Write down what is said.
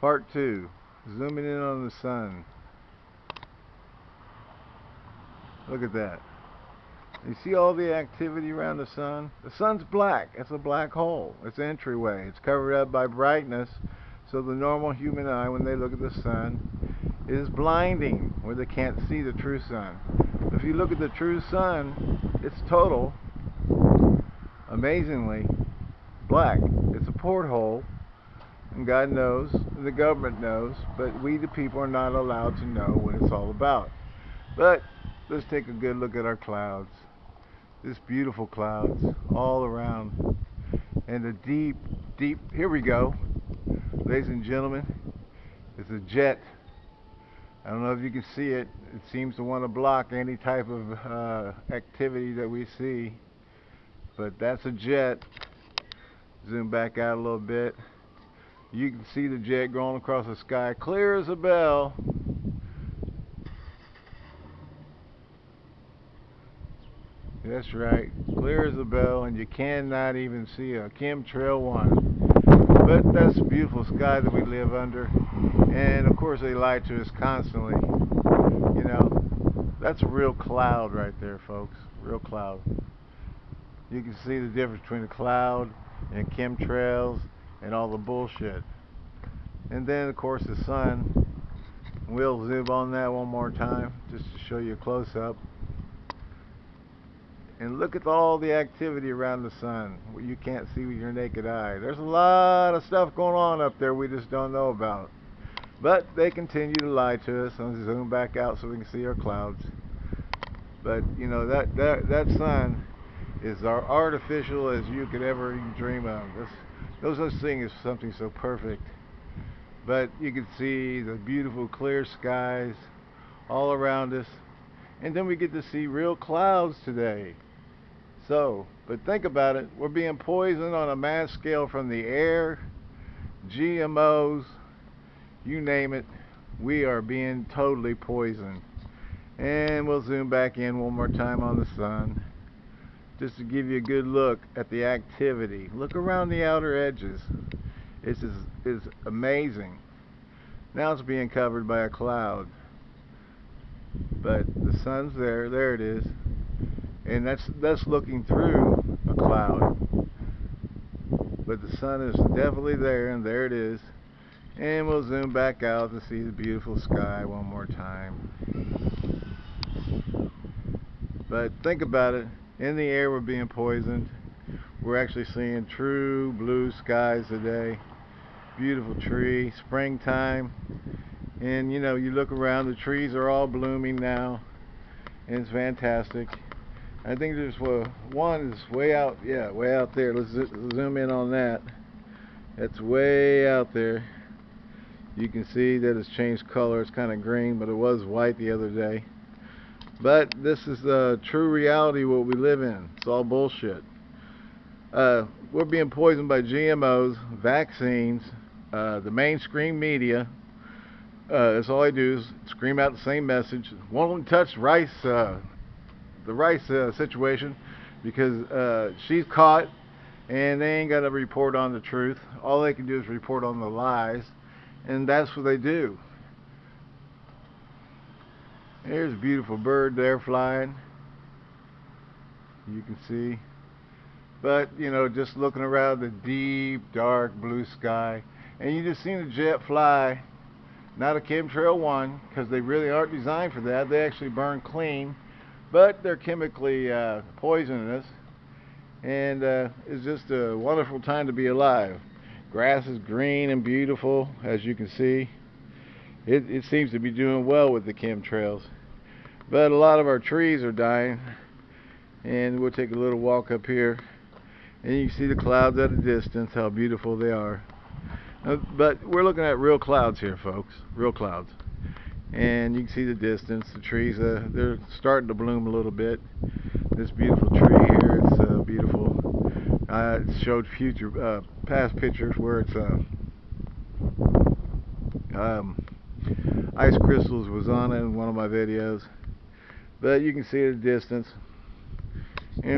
Part 2. Zooming in on the sun. Look at that. You see all the activity around the sun? The sun's black. It's a black hole. It's entryway. It's covered up by brightness. So the normal human eye, when they look at the sun, is blinding, where they can't see the true sun. If you look at the true sun, it's total, amazingly, black. It's a porthole and God knows, and the government knows, but we the people are not allowed to know what it's all about. But let's take a good look at our clouds. This beautiful clouds all around. And the deep, deep, here we go. Ladies and gentlemen, it's a jet. I don't know if you can see it. It seems to want to block any type of uh, activity that we see. But that's a jet. Zoom back out a little bit. You can see the jet going across the sky, clear as a bell. That's right, clear as a bell, and you cannot even see a chemtrail one. But that's the beautiful sky that we live under, and of course they lie to us constantly. You know, that's a real cloud right there, folks. Real cloud. You can see the difference between a cloud and chemtrails and all the bullshit. And then, of course, the sun. We'll zoom on that one more time just to show you a close up. And look at all the activity around the sun what you can't see with your naked eye. There's a lot of stuff going on up there we just don't know about. But they continue to lie to us. I'll zoom back out so we can see our clouds. But you know that that that sun is our artificial as you could ever dream of. No such thing as something so perfect. But you can see the beautiful clear skies all around us. And then we get to see real clouds today. So, but think about it. We're being poisoned on a mass scale from the air, GMOs, you name it. We are being totally poisoned. And we'll zoom back in one more time on the sun just to give you a good look at the activity. Look around the outer edges. It's is, is amazing. Now it's being covered by a cloud. But the sun's there, there it is. And that's that's looking through a cloud. But the sun is definitely there and there it is. And we'll zoom back out to see the beautiful sky one more time. But think about it in the air we're being poisoned. We're actually seeing true blue skies today. Beautiful tree, springtime. And you know, you look around, the trees are all blooming now. And it's fantastic. I think there's one is way out, yeah, way out there. Let's zoom in on that. That's way out there. You can see that it's changed color. It's kind of green, but it was white the other day. But this is the true reality what we live in. It's all bullshit. Uh, we're being poisoned by GMOs, vaccines, uh, the mainstream media. Uh, that's all I do is scream out the same message. Won't touch Rice, uh, the Rice uh, situation, because uh, she's caught, and they ain't got to report on the truth. All they can do is report on the lies, and that's what they do. There's a beautiful bird there flying. You can see. But, you know, just looking around the deep, dark blue sky. And you just seen a jet fly. Not a chemtrail one, because they really aren't designed for that. They actually burn clean. But they're chemically uh, poisonous. And uh, it's just a wonderful time to be alive. Grass is green and beautiful, as you can see it, it seems to be doing well with the chemtrails. But a lot of our trees are dying. And we'll take a little walk up here. And you can see the clouds at a distance, how beautiful they are. Uh, but we're looking at real clouds here, folks. Real clouds. And you can see the distance. The trees, uh, they're starting to bloom a little bit. This beautiful tree here, it's uh, beautiful. I showed future, uh, past pictures where it's uh, um, ice crystals was on it in one of my videos. But you can see at a distance